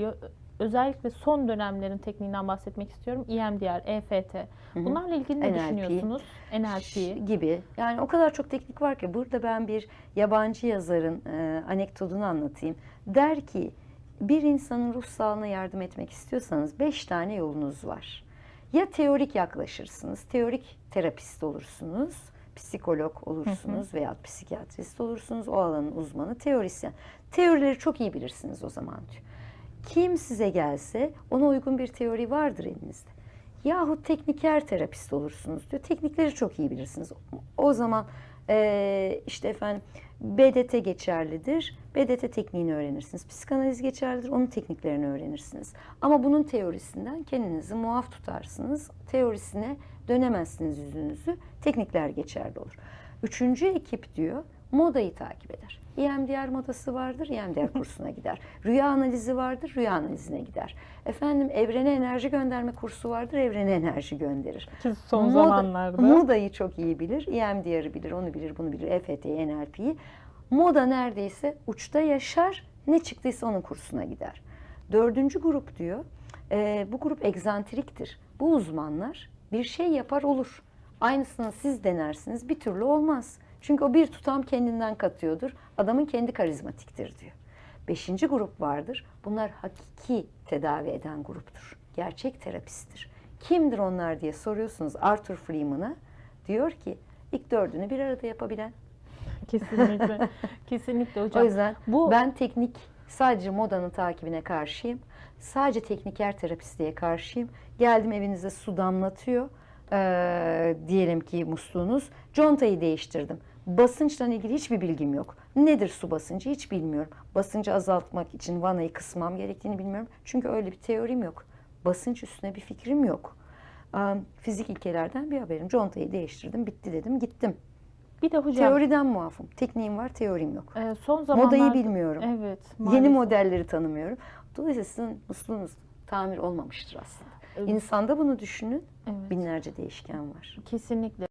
geliyor. Özellikle son dönemlerin tekniğinden bahsetmek istiyorum. EMDR, EFT. Bunlarla ilgili ne NLP. düşünüyorsunuz? NLP. gibi. Yani o kadar çok teknik var ki burada ben bir yabancı yazarın e, anekdotunu anlatayım. Der ki bir insanın ruh sağlığına yardım etmek istiyorsanız beş tane yolunuz var. Ya teorik yaklaşırsınız, teorik terapist olursunuz, psikolog olursunuz veya psikiyatrist olursunuz, o alanın uzmanı, teorisyen. Teorileri çok iyi bilirsiniz o zaman diyor. Kim size gelse ona uygun bir teori vardır elinizde. Yahut tekniker terapist olursunuz diyor. Teknikleri çok iyi bilirsiniz. O zaman eee, işte efendim BDT geçerlidir. BDT tekniğini öğrenirsiniz. Psikanaliz geçerlidir. Onun tekniklerini öğrenirsiniz. Ama bunun teorisinden kendinizi muaf tutarsınız. Teorisine dönemezsiniz yüzünüzü. Teknikler geçerli olur. Üçüncü ekip diyor modayı takip eder. EMDR modası vardır, EMDR kursuna gider. Rüya analizi vardır, rüya analizine gider. Efendim evrene enerji gönderme kursu vardır, evrene enerji gönderir. Son Moda- zamanlarda. Modayı çok iyi bilir, EMDR'ı bilir, onu bilir, bunu bilir, EFT'yi, NLP'yi. Moda neredeyse uçta yaşar, ne çıktıysa onun kursuna gider. Dördüncü grup diyor, e, bu grup egzantriktir. Bu uzmanlar bir şey yapar olur. Aynısını siz denersiniz, bir türlü olmaz. Çünkü o bir tutam kendinden katıyordur. Adamın kendi karizmatiktir diyor. Beşinci grup vardır. Bunlar hakiki tedavi eden gruptur. Gerçek terapisttir. Kimdir onlar diye soruyorsunuz Arthur Freeman'a. Diyor ki ilk dördünü bir arada yapabilen. Kesinlikle. Kesinlikle hocam. O yüzden bu ben teknik sadece modanın takibine karşıyım. Sadece tekniker terapistliğe karşıyım. Geldim evinize su damlatıyor. Ee, diyelim ki musluğunuz. Contayı değiştirdim. Basınçla ilgili hiçbir bilgim yok. Nedir su basıncı hiç bilmiyorum. Basıncı azaltmak için vanayı kısmam gerektiğini bilmiyorum. Çünkü öyle bir teorim yok. Basınç üstüne bir fikrim yok. Ee, fizik ilkelerden bir haberim. Contayı değiştirdim, bitti dedim, gittim. bir de hocam Teoriden muafım. Tekniğim var, teorim yok. e, son zamanlarda Modayı bilmiyorum. Evet. Yeni maalesef. modelleri tanımıyorum. Dolayısıyla sizin musluğunuz tamir olmamıştır aslında. Evet. İnsanda bunu düşünün. Evet. Binlerce değişken var. Kesinlikle.